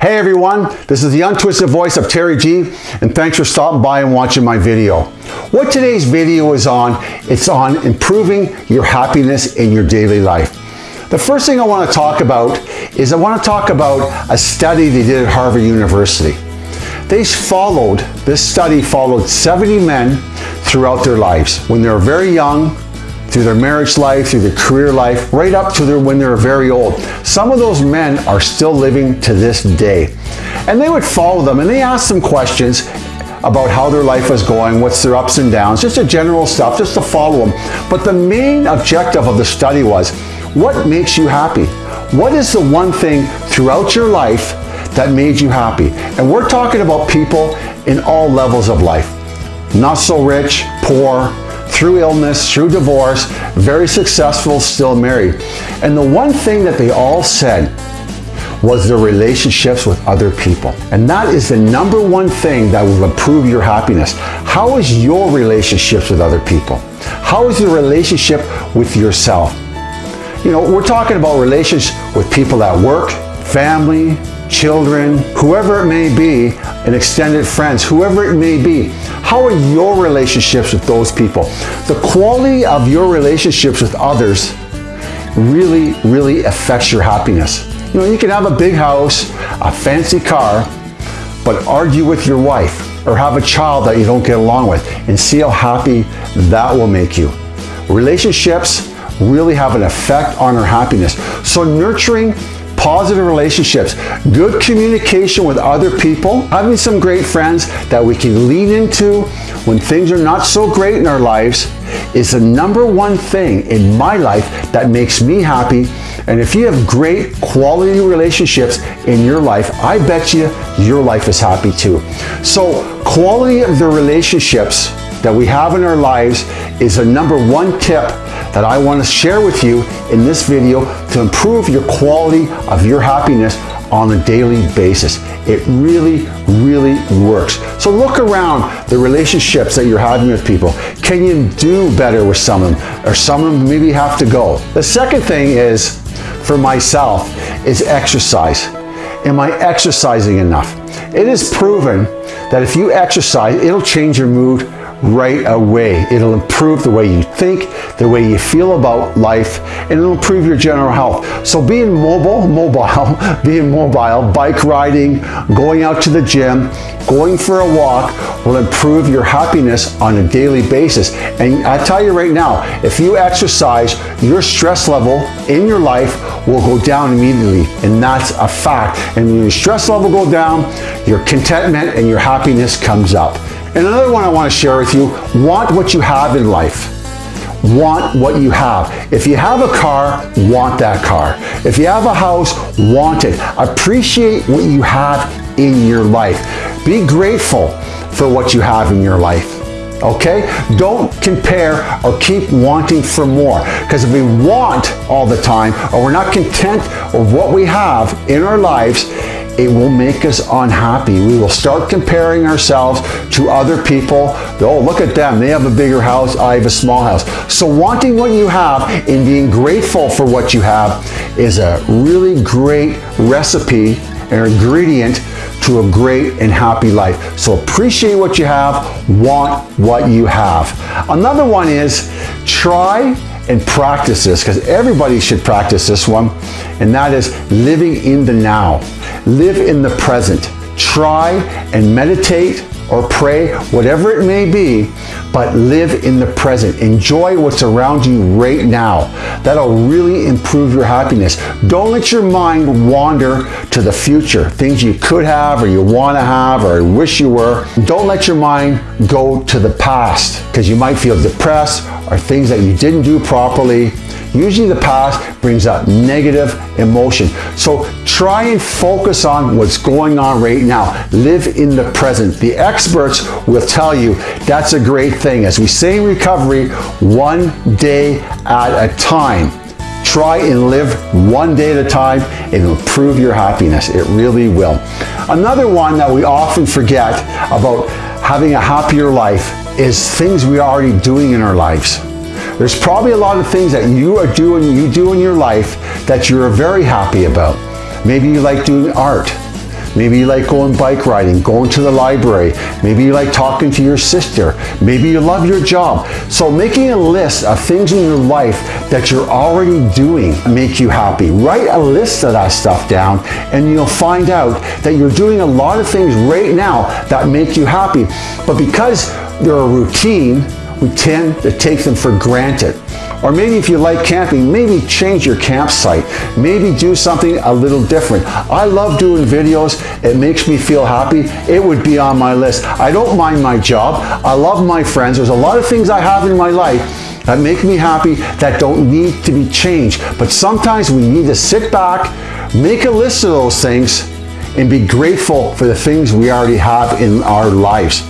Hey everyone, this is the untwisted voice of Terry G, and thanks for stopping by and watching my video. What today's video is on, it's on improving your happiness in your daily life. The first thing I want to talk about is I want to talk about a study they did at Harvard University. They followed, this study followed 70 men throughout their lives. When they were very young, through their marriage life, through their career life, right up to their, when they were very old. Some of those men are still living to this day. And they would follow them and they asked them questions about how their life was going, what's their ups and downs, just a general stuff, just to follow them. But the main objective of the study was, what makes you happy? What is the one thing throughout your life that made you happy? And we're talking about people in all levels of life. Not so rich, poor, through illness, through divorce, very successful, still married. And the one thing that they all said was their relationships with other people. And that is the number one thing that will improve your happiness. How is your relationships with other people? How is your relationship with yourself? You know, we're talking about relations with people at work, family, children, whoever it may be, and extended friends, whoever it may be. How are your relationships with those people? The quality of your relationships with others really, really affects your happiness. You know, you can have a big house, a fancy car, but argue with your wife or have a child that you don't get along with and see how happy that will make you. Relationships really have an effect on our happiness. So nurturing positive relationships, good communication with other people, having some great friends that we can lean into when things are not so great in our lives is the number one thing in my life that makes me happy. And if you have great quality relationships in your life, I bet you your life is happy too. So quality of the relationships that we have in our lives is a number one tip that I want to share with you in this video to improve your quality of your happiness on a daily basis. It really, really works. So look around the relationships that you're having with people. Can you do better with some of them? Or some of them maybe have to go. The second thing is, for myself, is exercise. Am I exercising enough? It is proven that if you exercise, it'll change your mood right away. It'll improve the way you think, the way you feel about life, and it'll improve your general health. So being mobile, mobile, being mobile, bike riding, going out to the gym, going for a walk will improve your happiness on a daily basis. And I tell you right now, if you exercise, your stress level in your life will go down immediately. And that's a fact. And when your stress level go down, your contentment and your happiness comes up. And another one I want to share with you, want what you have in life. Want what you have. If you have a car, want that car. If you have a house, want it. Appreciate what you have in your life. Be grateful for what you have in your life okay? Don't compare or keep wanting for more because if we want all the time or we're not content with what we have in our lives, it will make us unhappy. We will start comparing ourselves to other people. Oh, look at them. They have a bigger house. I have a small house. So wanting what you have and being grateful for what you have is a really great recipe and ingredient to a great and happy life. So appreciate what you have, want what you have. Another one is try and practice this because everybody should practice this one and that is living in the now. Live in the present. Try and meditate or pray, whatever it may be, but live in the present. Enjoy what's around you right now. That'll really improve your happiness. Don't let your mind wander to the future, things you could have or you want to have or wish you were. Don't let your mind go to the past because you might feel depressed or things that you didn't do properly Usually the past brings up negative emotion. So try and focus on what's going on right now. Live in the present. The experts will tell you that's a great thing. As we say in recovery, one day at a time. Try and live one day at a time and it'll improve your happiness. It really will. Another one that we often forget about having a happier life is things we are already doing in our lives. There's probably a lot of things that you are doing, you do in your life that you're very happy about. Maybe you like doing art. Maybe you like going bike riding, going to the library. Maybe you like talking to your sister. Maybe you love your job. So making a list of things in your life that you're already doing make you happy. Write a list of that stuff down and you'll find out that you're doing a lot of things right now that make you happy. But because they're a routine, we tend to take them for granted. Or maybe if you like camping, maybe change your campsite. Maybe do something a little different. I love doing videos. It makes me feel happy. It would be on my list. I don't mind my job. I love my friends. There's a lot of things I have in my life that make me happy that don't need to be changed. But sometimes we need to sit back, make a list of those things, and be grateful for the things we already have in our lives.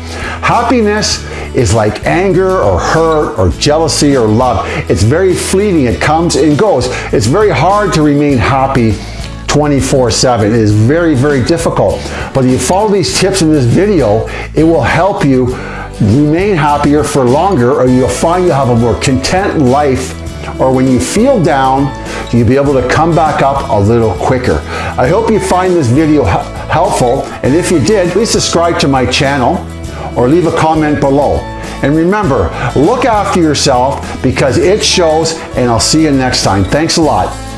Happiness is like anger or hurt or jealousy or love. It's very fleeting. It comes and goes. It's very hard to remain happy 24-7. It is very, very difficult. But if you follow these tips in this video, it will help you remain happier for longer or you'll find you have a more content life or when you feel down, you'll be able to come back up a little quicker. I hope you find this video helpful and if you did, please subscribe to my channel or leave a comment below. And remember, look after yourself because it shows and I'll see you next time. Thanks a lot.